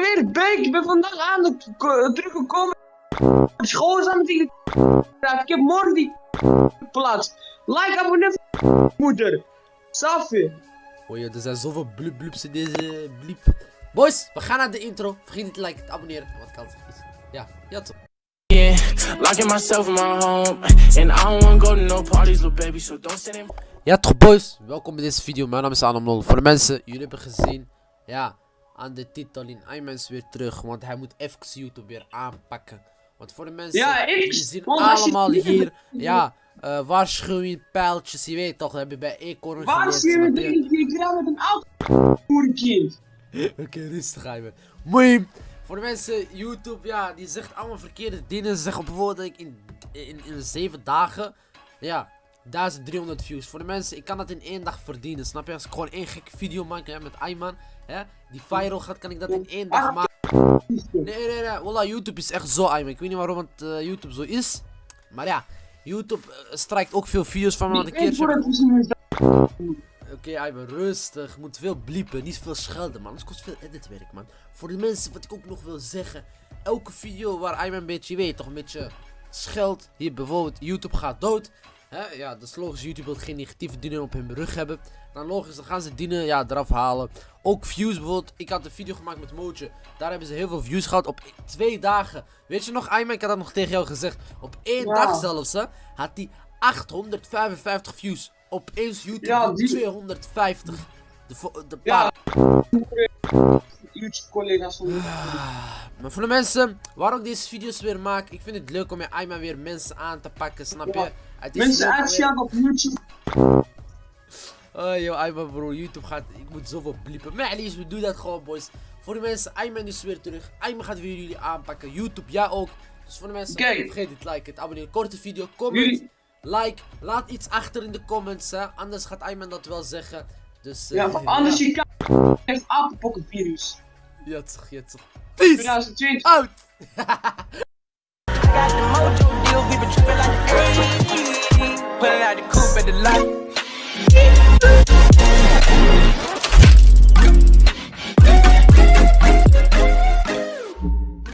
ben weer Beek. Ik ben vandaag aan de teruggekomen. School is aan het tegen Ik heb morgen die plaats. Like, abonneer. Moeder. Safi. Oh ja, er zijn zoveel blub blubs in deze bliep. Boys, we gaan naar de intro. Vergeet niet te liken, te abonneren. Wat kan het? Ja, ja toch. Yeah, locking myself in my home, and I don't wanna go to no parties, little baby. So don't send him. Ja toch boys, welkom bij deze video. Mijn naam is Adam Lol. Voor de mensen, jullie hebben gezien. Ja, aan de titel in Ayman is weer terug. Want hij moet even YouTube weer aanpakken. Want voor de mensen, Ja, ik- jullie zien allemaal hier. Ja, uh, waarschuwing, pijltjes. Je weet toch, dat heb je bij Eekhoorn Waar geleerd, zie je snap met een auto? Oké, rustig Ayman. Moeim. Voor de mensen, YouTube, ja, die zegt allemaal verkeerde dingen. Ze zeggen bijvoorbeeld dat ik in, in, in 7 dagen, ja, 1300 views. Voor de mensen, ik kan dat in één dag verdienen, snap je? Als ik gewoon één gekke video maak hè, met Ayman, hè, die viral gaat, kan ik dat in één dag maken. Nee, nee, nee, wallah, YouTube is echt zo, Ayman. Ik weet niet waarom het eh, YouTube zo is. Maar ja, YouTube eh, strijkt ook veel video's van me, want een keertje... Oké, okay, rustig. Moet veel bliepen, niet veel schelden, man. Anders kost veel editwerk, man. Voor de mensen, wat ik ook nog wil zeggen. Elke video waar Ayman een beetje, je weet toch, een beetje scheldt. Hier bijvoorbeeld, YouTube gaat dood. Hè? Ja, dat is logisch. YouTube wil geen negatieve dingen op hun rug hebben. Dan logisch, dan gaan ze dingen ja, eraf halen. Ook views bijvoorbeeld. Ik had een video gemaakt met Mootje. Daar hebben ze heel veel views gehad op twee dagen. Weet je nog, Ayman? Ik had dat nog tegen jou gezegd. Op één Ja. dag zelfs, hè. Had hij 855 views. Opeens YouTube Ja, doet die- 250. De, de Ja. Paar. YouTube-collega's van Maar voor de mensen, waar ik deze video's weer maak, ik vind het leuk om met Ayman weer mensen aan te pakken, snap je? Ja. Het is Mensen aanschaffen op YouTube. Oh joh, Ayman bro, YouTube gaat, ik moet zoveel bliepen. Maar Alice, we doen dat gewoon boys. Voor de mensen, Ayman is weer terug. Ayman gaat weer jullie aanpakken. YouTube, ja ook. Dus voor de mensen, Kijk. vergeet te liken, te abonneren. Korte video, comment, Jullie- like. Laat iets achter in de comments, hè. Anders gaat Ayman dat wel zeggen. Dus, eh, Ja, want anders je kan heeft apenpokkenvirus. Ja toch. Peace! 2020. Out! 80s. Pulling out the coupe at the lot.